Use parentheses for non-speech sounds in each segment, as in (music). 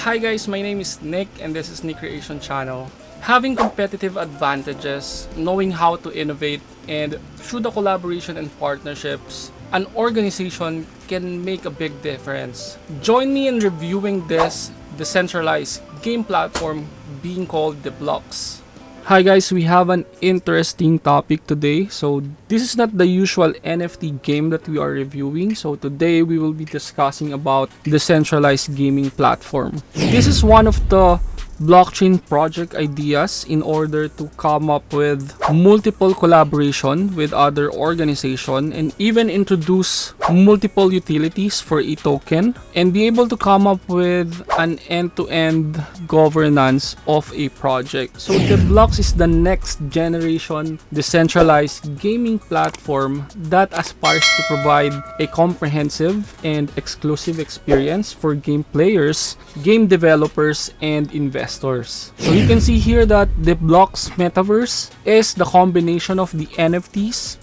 Hi guys, my name is Nick and this is Nick Creation Channel. Having competitive advantages, knowing how to innovate, and through the collaboration and partnerships, an organization can make a big difference. Join me in reviewing this decentralized game platform being called The Blocks. Hi guys, we have an interesting topic today. So this is not the usual NFT game that we are reviewing. So today we will be discussing about decentralized gaming platform. This is one of the blockchain project ideas in order to come up with multiple collaboration with other organization and even introduce multiple utilities for a token and be able to come up with an end-to-end -end governance of a project. So the blocks is the next generation decentralized gaming platform that aspires to provide a comprehensive and exclusive experience for game players, game developers, and investors investors. So you can see here that the blocks metaverse is the combination of the NFTs,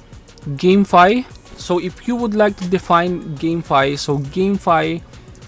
GameFi. So if you would like to define GameFi, so GameFi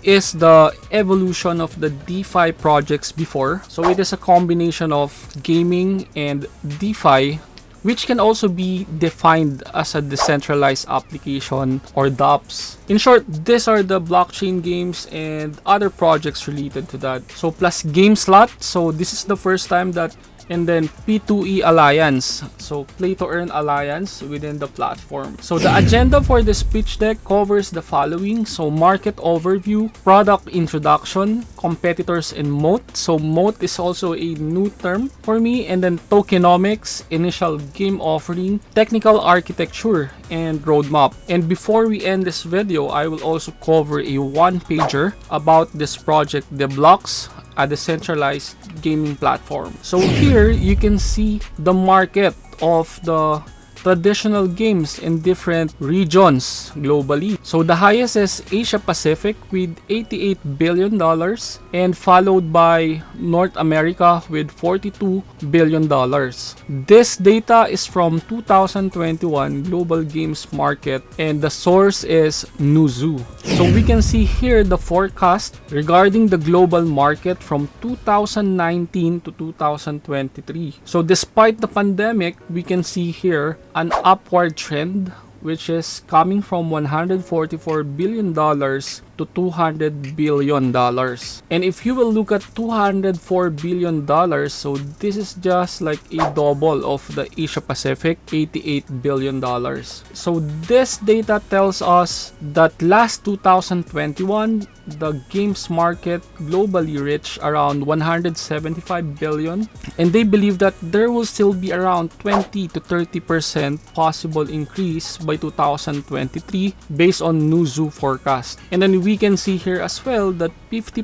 is the evolution of the DeFi projects before. So it is a combination of gaming and DeFi which can also be defined as a decentralized application or DApps. In short, these are the blockchain games and other projects related to that. So plus GameSlot, so this is the first time that and then P2E Alliance. So play to earn alliance within the platform. So the hmm. agenda for this pitch deck covers the following. So market overview, product introduction, competitors and moat. So moat is also a new term for me and then tokenomics, initial game offering, technical architecture and roadmap. And before we end this video, I will also cover a one pager about this project, the blocks, a decentralized gaming platform. So here you can see the market of the traditional games in different regions globally. So the highest is Asia Pacific with 88 billion dollars and followed by North America with 42 billion dollars. This data is from 2021 Global Games Market and the source is Newzoo. So we can see here the forecast regarding the global market from 2019 to 2023. So despite the pandemic, we can see here an upward trend which is coming from 144 billion dollars to 200 billion dollars. And if you will look at 204 billion dollars so this is just like a double of the asia pacific 88 billion dollars. So this data tells us that last 2021 the games market globally reached around 175 billion. And they believe that there will still be around 20 to 30 percent possible increase by 2023 based on Newzoo forecast. And then we we can see here as well that 50%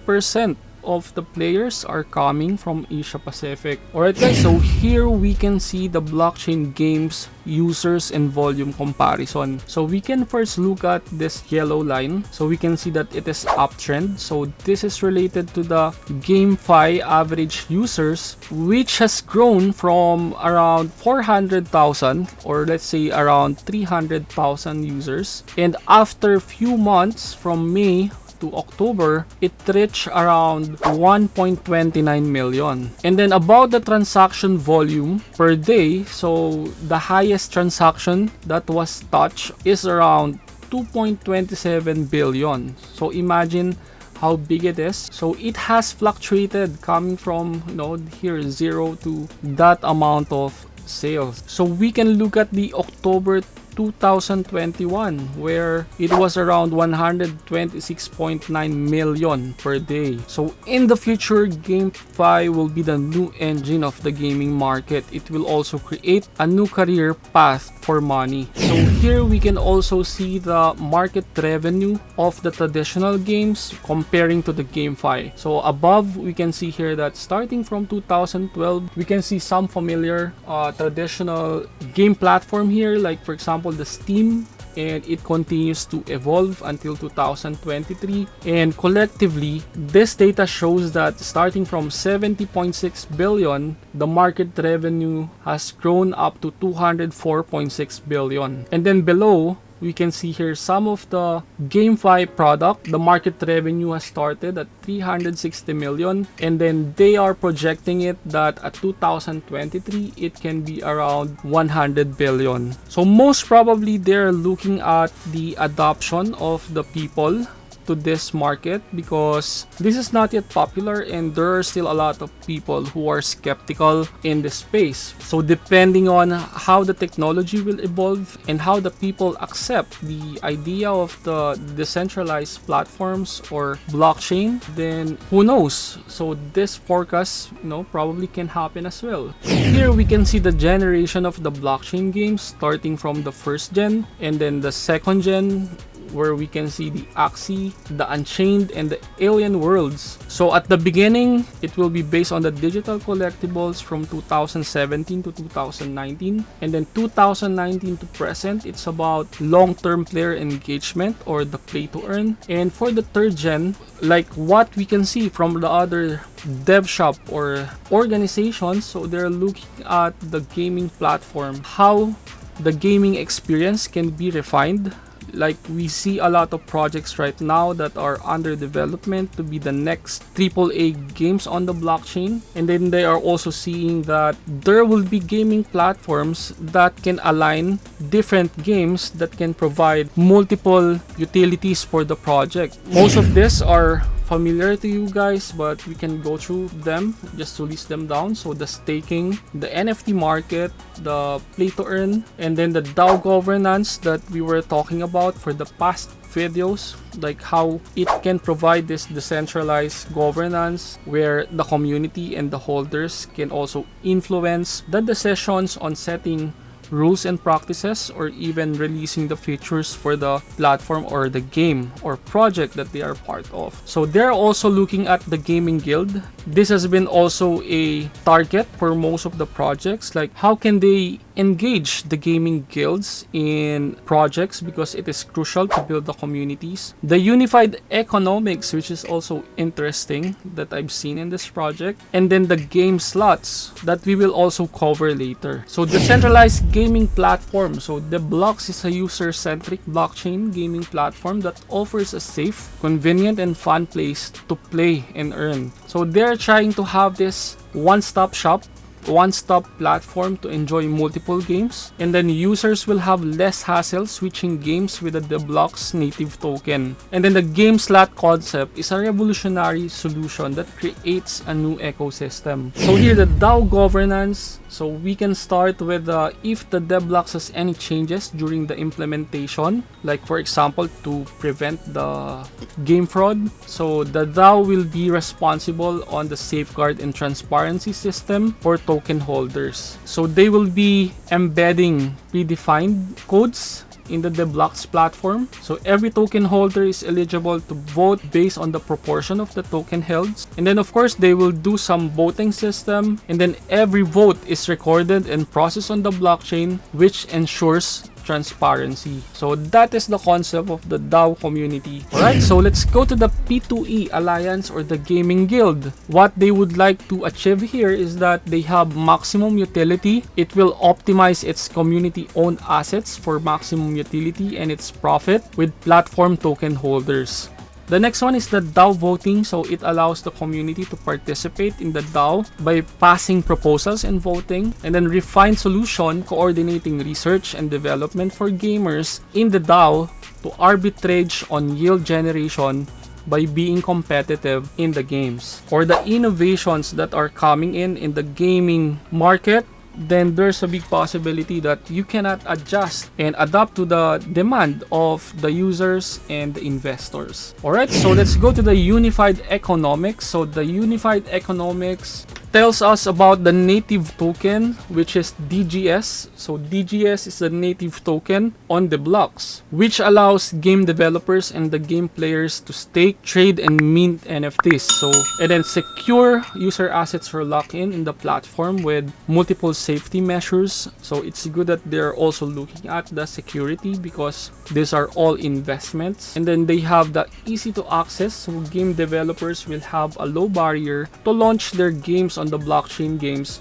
of the players are coming from Asia Pacific. Alright guys, so here we can see the blockchain games users and volume comparison. So we can first look at this yellow line. So we can see that it is uptrend. So this is related to the GameFi average users which has grown from around 400,000 or let's say around 300,000 users. And after a few months from May to October, it reached around 1.29 million. And then about the transaction volume per day, so the highest transaction that was touched is around 2.27 billion. So imagine how big it is so it has fluctuated coming from you know here zero to that amount of sales so we can look at the october 2021 where it was around 126.9 million per day. So in the future, GameFi will be the new engine of the gaming market. It will also create a new career path for money. So here we can also see the market revenue of the traditional games comparing to the GameFi. So above, we can see here that starting from 2012, we can see some familiar uh, traditional game platform here like for example example the Steam and it continues to evolve until 2023 and collectively this data shows that starting from 70.6 billion the market revenue has grown up to 204.6 billion. And then below we can see here some of the GameFi product. The market revenue has started at 360 million and then they are projecting it that at 2023 it can be around 100 billion. So most probably they're looking at the adoption of the people to this market because this is not yet popular and there are still a lot of people who are skeptical in this space. So depending on how the technology will evolve and how the people accept the idea of the decentralized platforms or blockchain, then who knows? So this forecast, you know, probably can happen as well. Here we can see the generation of the blockchain games starting from the first gen and then the second gen where we can see the Axie, the Unchained, and the Alien Worlds. So at the beginning, it will be based on the digital collectibles from 2017 to 2019. And then 2019 to present, it's about long-term player engagement or the play to earn. And for the third gen, like what we can see from the other dev shop or organizations, so they're looking at the gaming platform, how the gaming experience can be refined like we see a lot of projects right now that are under development to be the next AAA games on the blockchain. And then they are also seeing that there will be gaming platforms that can align different games that can provide multiple utilities for the project. Most of this are familiar to you guys but we can go through them just to list them down. So the staking the nft market the play to earn and then the dao governance that we were talking about for the past videos like how it can provide this decentralized governance where the community and the holders can also influence the decisions on setting rules and practices or even releasing the features for the platform or the game or project that they are part of. So they're also looking at the gaming guild. This has been also a target for most of the projects like how can they engage the gaming guilds in projects because it is crucial to build the communities. The unified economics, which is also interesting that I've seen in this project. And then the game slots that we will also cover later. So decentralized gaming platform. So the Blocks is a user-centric blockchain gaming platform that offers a safe, convenient, and fun place to play and earn. So they're trying to have this one-stop shop one-stop platform to enjoy multiple games and then users will have less hassle switching games with the Deblocks native token. And then the game slot concept is a revolutionary solution that creates a new ecosystem. So here the DAO governance so we can start with uh, if the Deblocks has any changes during the implementation, like for example to prevent the game fraud. So the DAO will be responsible on the safeguard and transparency system for token holders. So they will be embedding predefined codes in the Deblocks platform. So every token holder is eligible to vote based on the proportion of the token held. And then of course they will do some voting system and then every vote is recorded and processed on the blockchain which ensures transparency. So that is the concept of the DAO community. Alright, so let's go to the P2E Alliance or the Gaming Guild. What they would like to achieve here is that they have maximum utility. It will optimize its community-owned assets for maximum utility and its profit with platform token holders. The next one is the DAO voting. So it allows the community to participate in the DAO by passing proposals and voting and then refine solution coordinating research and development for gamers in the DAO to arbitrage on yield generation by being competitive in the games or the innovations that are coming in in the gaming market then there's a big possibility that you cannot adjust and adapt to the demand of the users and the investors. Alright, so let's go to the unified economics. So the unified economics tells us about the native token which is DGS. So DGS is the native token on the blocks which allows game developers and the game players to stake, trade, and mint NFTs. So and then secure user assets for lock-in in the platform with multiple safety measures. So it's good that they're also looking at the security because these are all investments. And then they have the easy to access so game developers will have a low barrier to launch their games on on the blockchain games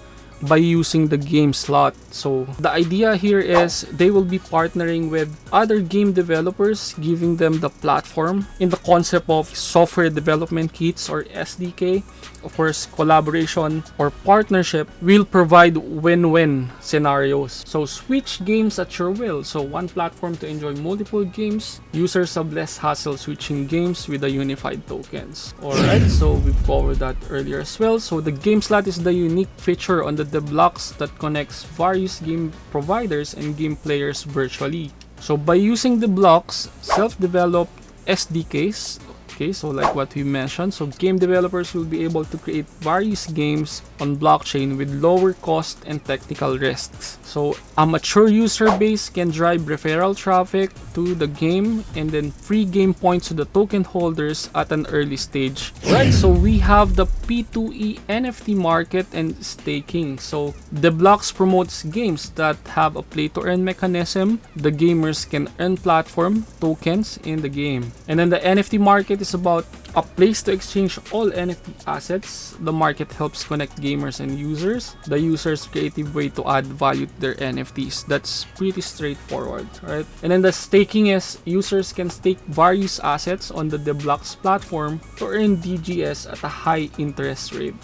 by using the game slot. So the idea here is they will be partnering with other game developers, giving them the platform in the concept of software development kits or SDK. Of course, collaboration or partnership will provide win-win scenarios. So switch games at your will. So one platform to enjoy multiple games. Users have less hassle switching games with the unified tokens. Alright, so we've covered that earlier as well. So the game slot is the unique feature on the Deblocks that connects various game providers and game players virtually. So by using the blocks, self-developed SDKs Okay, so like what we mentioned, so game developers will be able to create various games on blockchain with lower cost and technical risks. So a mature user base can drive referral traffic to the game and then free game points to the token holders at an early stage. Right, so we have the P2E NFT market and staking. So the blocks promotes games that have a play to earn mechanism. The gamers can earn platform tokens in the game. And then the NFT market is about a place to exchange all NFT assets. The market helps connect gamers and users. The user's creative way to add value to their NFTs. That's pretty straightforward, right? And then the staking is users can stake various assets on the Deblocks platform to earn DGS at a high interest rate.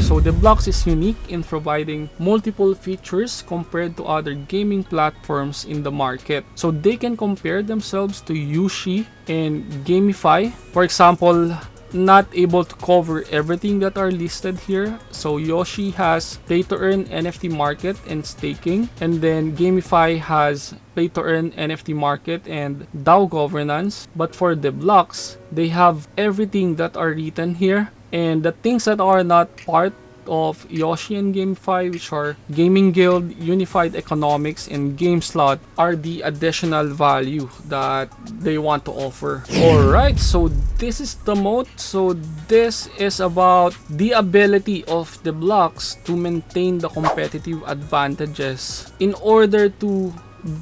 So Deblocks is unique in providing multiple features compared to other gaming platforms in the market. So they can compare themselves to Yushi and GameFi. For example, not able to cover everything that are listed here. So Yoshi has pay to earn NFT market and staking. And then Gamify has pay to earn NFT market and DAO governance. But for the blocks, they have everything that are written here. And the things that are not part of Yoshi and GameFi, which are Gaming Guild, Unified Economics, and GameSlot, are the additional value that they want to offer. Alright, so this is the moat. So this is about the ability of the blocks to maintain the competitive advantages in order to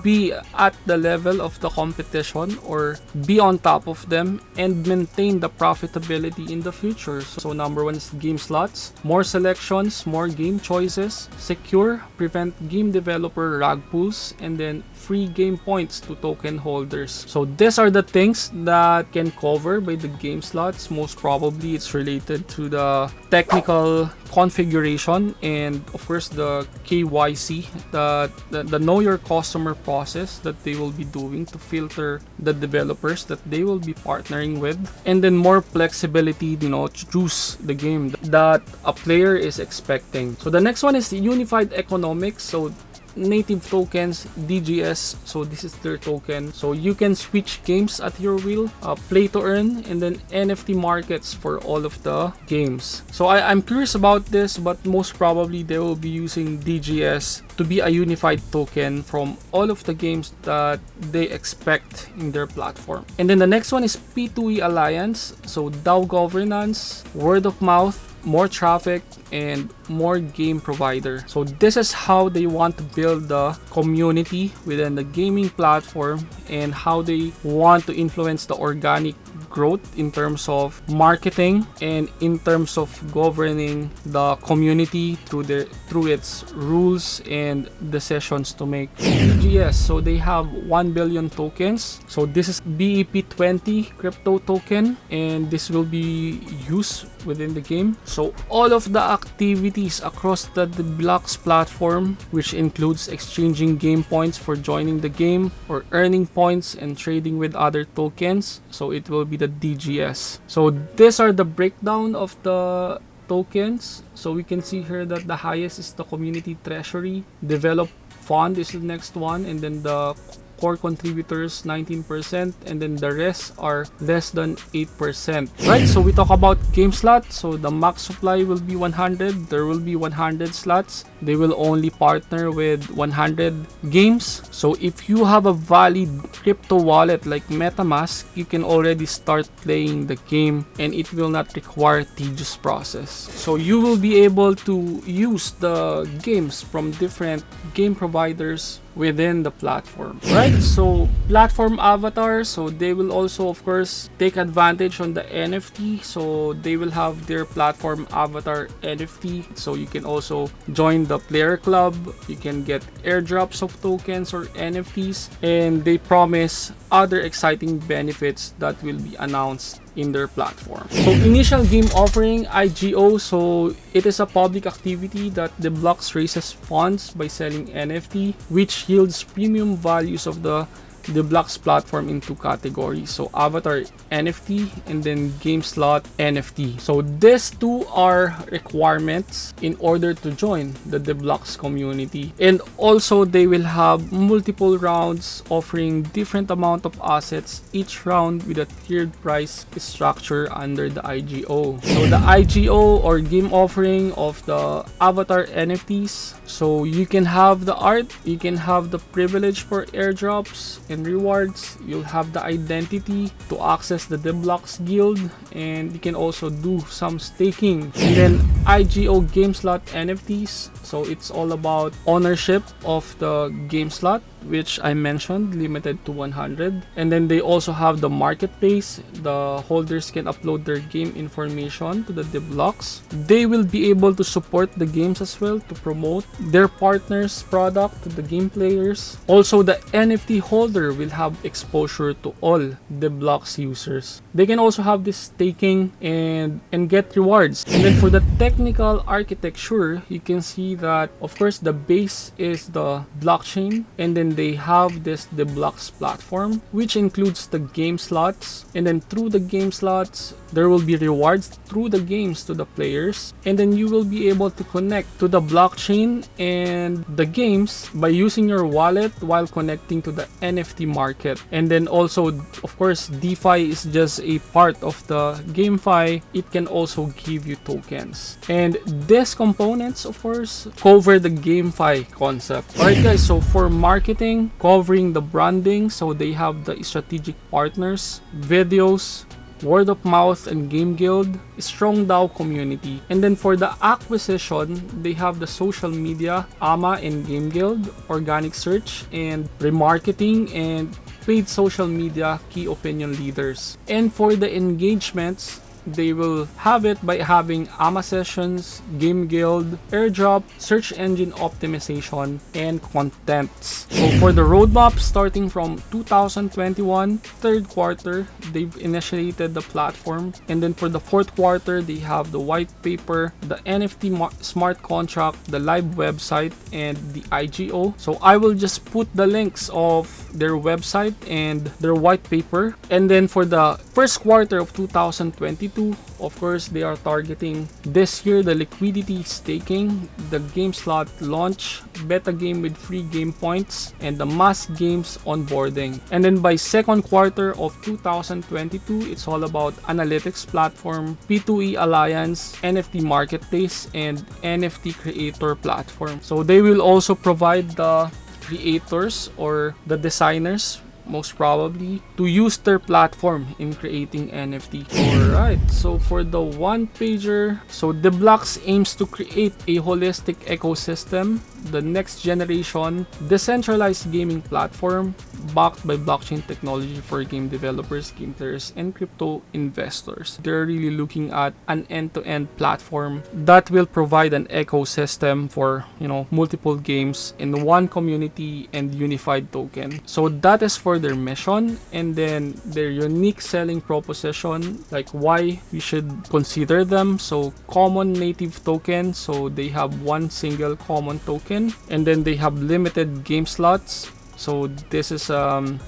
be at the level of the competition or be on top of them and maintain the profitability in the future. So number one is game slots, more selections, more game choices, secure, prevent game developer rug pulls, and then free game points to token holders. So these are the things that can cover by the game slots. Most probably it's related to the technical configuration and of course the KYC, the, the, the know your customer process that they will be doing to filter the developers that they will be partnering with. And then more flexibility you know to choose the game that a player is expecting. So the next one is the unified economics. So native tokens DGS so this is their token. So you can switch games at your will uh, play to earn and then NFT markets for all of the games. So I, I'm curious about this but most probably they will be using DGS to be a unified token from all of the games that they expect in their platform. And then the next one is P2E Alliance so DAO governance word of mouth more traffic and more game provider. So this is how they want to build the community within the gaming platform and how they want to influence the organic growth in terms of marketing and in terms of governing the community through the through its rules and decisions to make. DGS so they have 1 billion tokens. So this is BEP20 crypto token and this will be used within the game. So all of the activities across the, the blocks platform which includes exchanging game points for joining the game or earning points and trading with other tokens so it will be the DGS so these are the breakdown of the tokens. So we can see here that the highest is the community treasury. Develop fund is the next one and then the core contributors 19% and then the rest are less than 8% right so we talk about game slot so the max supply will be 100 there will be 100 slots. They will only partner with 100 games. So if you have a valid crypto wallet like metamask you can already start playing the game and it will not require tedious process. So you will be able to use the games from different game providers within the platform. Right? So platform avatars, so they will also of course take advantage on the NFT. So they will have their platform avatar NFT. So you can also join the player club. You can get airdrops of tokens or NFTs and they promise other exciting benefits that will be announced in their platform. So initial game offering IGO so it is a public activity that the blocks raises funds by selling NFT which yields premium values of the the blocks platform into categories. So avatar nft and then game slot nft so these two are requirements in order to join the deblocks community. And also they will have multiple rounds offering different amount of assets each round with a tiered price structure under the igo so the igo or game offering of the avatar nfts so you can have the art you can have the privilege for airdrops and rewards. You'll have the identity to access the deblocks guild and you can also do some staking. And then igo game slot nfts so it's all about ownership of the game slot which I mentioned limited to 100 and then they also have the marketplace. The holders can upload their game information to the deblocks they will be able to support the games as well to promote their partners product to the game players. Also the NFT holder will have exposure to all deblocks users they can also have this staking and and get rewards. And then for the technical architecture you can see that of course the base is the blockchain and then they have this the blocks platform which includes the game slots. And then through the game slots there will be rewards through the games to the players and then you will be able to connect to the blockchain and the games by using your wallet while connecting to the NFT market. And then also of course DeFi is just a part of the GameFi. It can also give you tokens. And these components of course cover the GameFi concept. Alright guys so for marketing covering the branding so they have the strategic partners videos word of mouth and game guild strong DAO community. And then for the acquisition they have the social media ama and game guild organic search and remarketing and paid social media key opinion leaders. And for the engagements they will have it by having AMA sessions, game guild, airdrop, search engine optimization, and contents. So for the roadmap starting from 2021, third quarter, they've initiated the platform. And then for the fourth quarter, they have the white paper, the NFT smart contract, the live website, and the IGO. So I will just put the links of their website and their white paper. And then for the first quarter of 2022, of course they are targeting this year the liquidity staking the game slot launch beta game with free game points and the mass games onboarding. And then by second quarter of 2022 it's all about analytics platform p2e alliance nft marketplace and nft creator platform. So they will also provide the creators or the designers most probably to use their platform in creating NFT. Alright, so for the one pager, so the blocks aims to create a holistic ecosystem, the next generation decentralized gaming platform backed by blockchain technology for game developers, game players, and crypto investors. They're really looking at an end-to-end -end platform that will provide an ecosystem for, you know, multiple games in one community and unified token. So that is for their mission and then their unique selling proposition, like why we should consider them. So common native token, so they have one single common token and then they have limited game slots so this is um,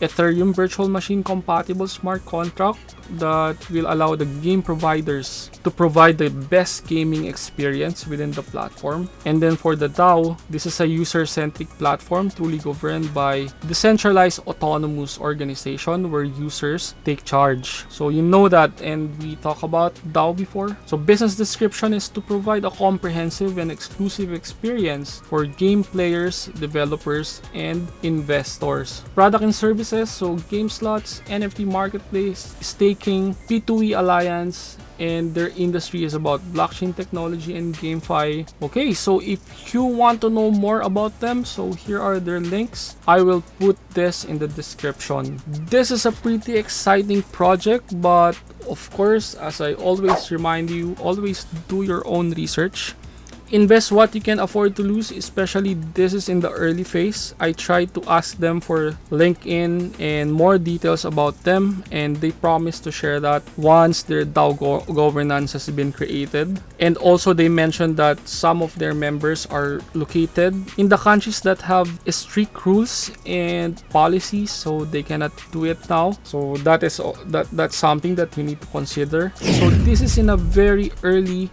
Ethereum virtual machine compatible smart contract that will allow the game providers to provide the best gaming experience within the platform. And then for the DAO, this is a user-centric platform truly governed by decentralized autonomous organization where users take charge. So you know that and we talk about DAO before. So business description is to provide a comprehensive and exclusive experience for game players, developers, and investors. Product and service services, so game slots, NFT marketplace, staking, P2E alliance, and their industry is about blockchain technology and GameFi. Okay, so if you want to know more about them, so here are their links. I will put this in the description. This is a pretty exciting project, but of course, as I always remind you, always do your own research invest what you can afford to lose especially this is in the early phase. I tried to ask them for linkedin and more details about them and they promised to share that once their dao go governance has been created. And also they mentioned that some of their members are located in the countries that have strict rules and policies so they cannot do it now. So that is that that's something that we need to consider. So this is in a very early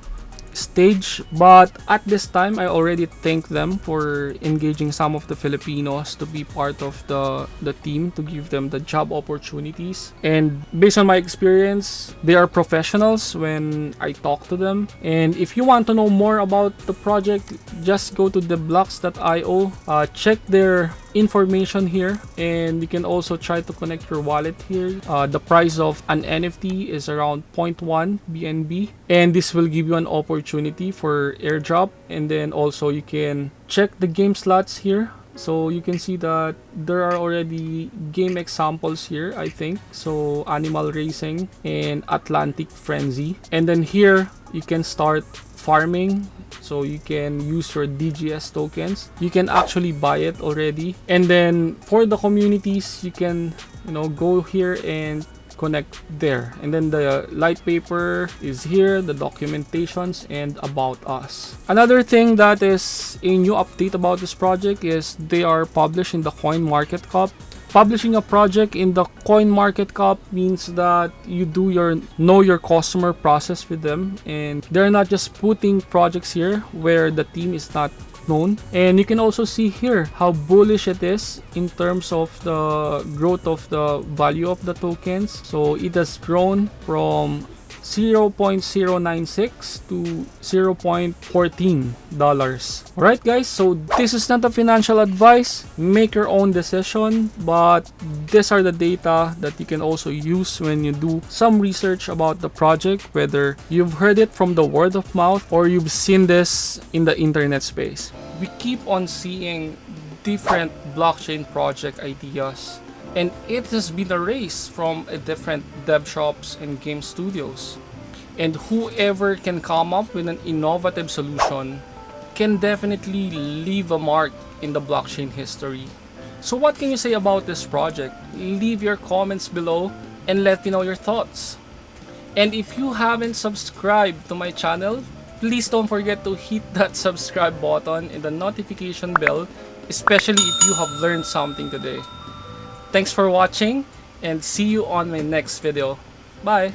stage but at this time I already thank them for engaging some of the Filipinos to be part of the the team to give them the job opportunities. And based on my experience they are professionals when I talk to them. And if you want to know more about the project just go to theblocks.io uh, check their information here and you can also try to connect your wallet here. Uh, the price of an nft is around 0.1 bnb and this will give you an opportunity for airdrop and then also you can check the game slots here. So you can see that there are already game examples here i think. So animal racing and atlantic frenzy. And then here you can start farming so you can use your DGS tokens. You can actually buy it already. And then for the communities you can you know go here and connect there. And then the light paper is here the documentations and about us. Another thing that is a new update about this project is they are published in the coin market cap Publishing a project in the coin market cap means that you do your know your customer process with them. And they're not just putting projects here where the team is not known. And you can also see here how bullish it is in terms of the growth of the value of the tokens. So it has grown from 0.096 to 0.14 dollars. All right guys so this is not a financial advice. Make your own decision but these are the data that you can also use when you do some research about the project whether you've heard it from the word of mouth or you've seen this in the internet space. We keep on seeing different blockchain project ideas and it has been a race from different dev shops and game studios. And whoever can come up with an innovative solution can definitely leave a mark in the blockchain history. So what can you say about this project? Leave your comments below and let me know your thoughts. And if you haven't subscribed to my channel, please don't forget to hit that (laughs) subscribe button and the notification bell, especially if you have learned something today. Thanks for watching and see you on my next video. Bye!